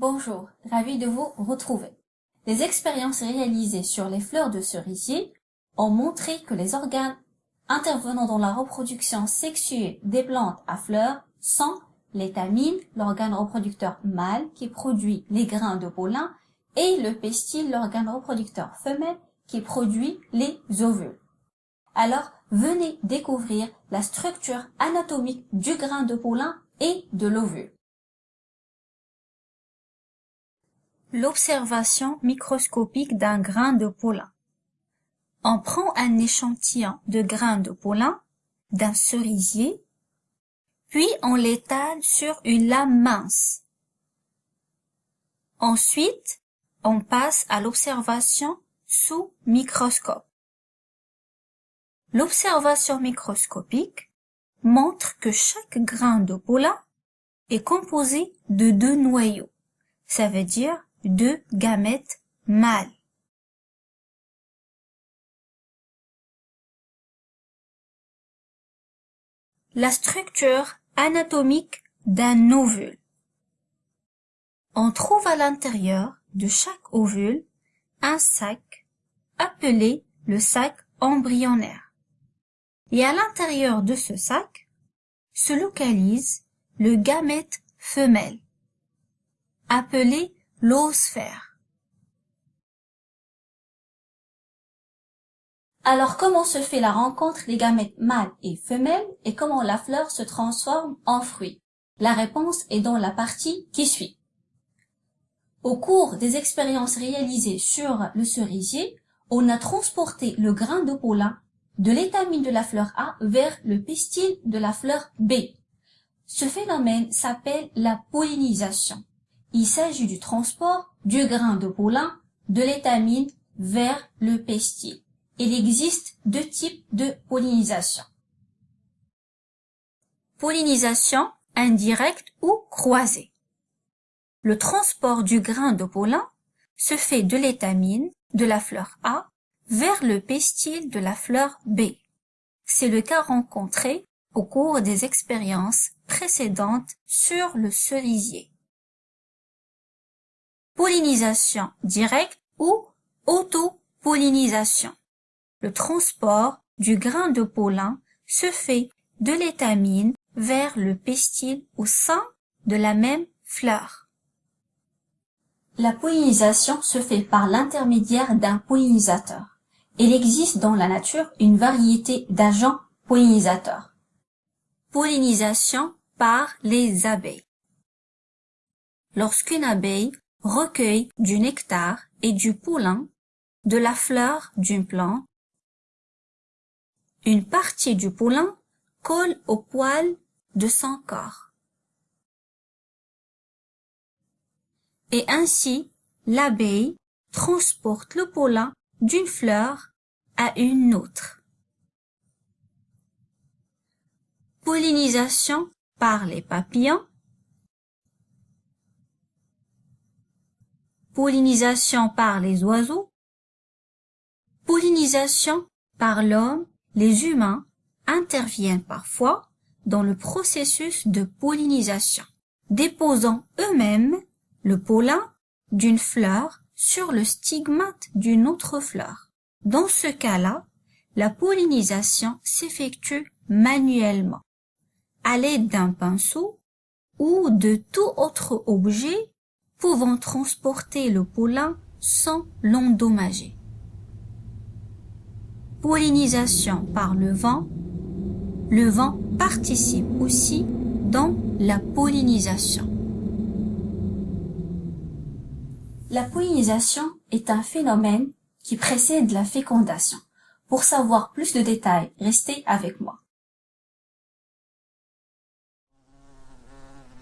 Bonjour, ravi de vous retrouver. Les expériences réalisées sur les fleurs de cerisier ont montré que les organes intervenant dans la reproduction sexuée des plantes à fleurs sont l'étamine, l'organe reproducteur mâle qui produit les grains de pollen, et le pestil, l'organe reproducteur femelle qui produit les ovules. Alors, venez découvrir la structure anatomique du grain de pollen et de l'ovule. L'observation microscopique d'un grain de pollen. On prend un échantillon de grains de pollen d'un cerisier, puis on l'étale sur une lame mince. Ensuite, on passe à l'observation sous microscope. L'observation microscopique montre que chaque grain de pollen est composé de deux noyaux, ça veut dire deux gamètes mâles. La structure anatomique d'un ovule. On trouve à l'intérieur de chaque ovule un sac appelé le sac embryonnaire. Et à l'intérieur de ce sac se localise le gamète femelle, appelé l'oosphère. Alors comment se fait la rencontre des gamètes mâles et femelles et comment la fleur se transforme en fruit? La réponse est dans la partie qui suit. Au cours des expériences réalisées sur le cerisier, on a transporté le grain de pollen de l'étamine de la fleur A vers le pistil de la fleur B. Ce phénomène s'appelle la pollinisation. Il s'agit du transport du grain de pollen de l'étamine vers le pistil. Il existe deux types de pollinisation. Pollinisation indirecte ou croisée. Le transport du grain de pollen se fait de l'étamine de la fleur A vers le pistil de la fleur B. C'est le cas rencontré au cours des expériences précédentes sur le cerisier. Pollinisation directe ou autopollinisation. Le transport du grain de pollen se fait de l'étamine vers le pistil au sein de la même fleur. La pollinisation se fait par l'intermédiaire d'un pollinisateur. Il existe dans la nature une variété d'agents pollinisateurs. Pollinisation par les abeilles. Lorsqu'une abeille recueille du nectar et du pollen de la fleur d'une plante, une partie du pollen colle au poil de son corps. et ainsi l'abeille transporte le pollen d'une fleur à une autre. Pollinisation par les papillons. Pollinisation par les oiseaux. Pollinisation par l'homme. Les humains interviennent parfois dans le processus de pollinisation, déposant eux-mêmes le pollen d'une fleur sur le stigmate d'une autre fleur. Dans ce cas-là, la pollinisation s'effectue manuellement, à l'aide d'un pinceau ou de tout autre objet pouvant transporter le pollen sans l'endommager. Pollinisation par le vent. Le vent participe aussi dans la pollinisation. La pollinisation est un phénomène qui précède la fécondation. Pour savoir plus de détails, restez avec moi.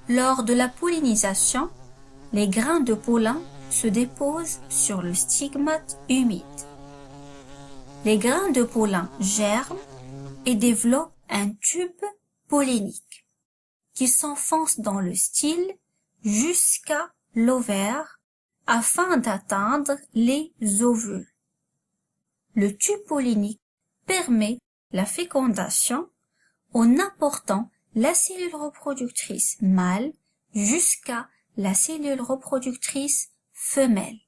Lors de la pollinisation, les grains de pollen se déposent sur le stigmate humide. Les grains de pollen germent et développent un tube pollinique qui s'enfonce dans le style jusqu'à l'ovaire afin d'atteindre les ovules. Le tube pollinique permet la fécondation en apportant la cellule reproductrice mâle jusqu'à la cellule reproductrice femelle.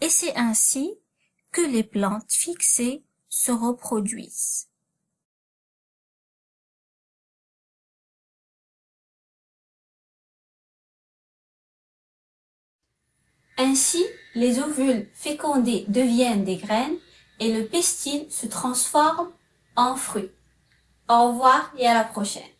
Et c'est ainsi que les plantes fixées se reproduisent. Ainsi, les ovules fécondés deviennent des graines et le pistil se transforme en fruit. Au revoir et à la prochaine.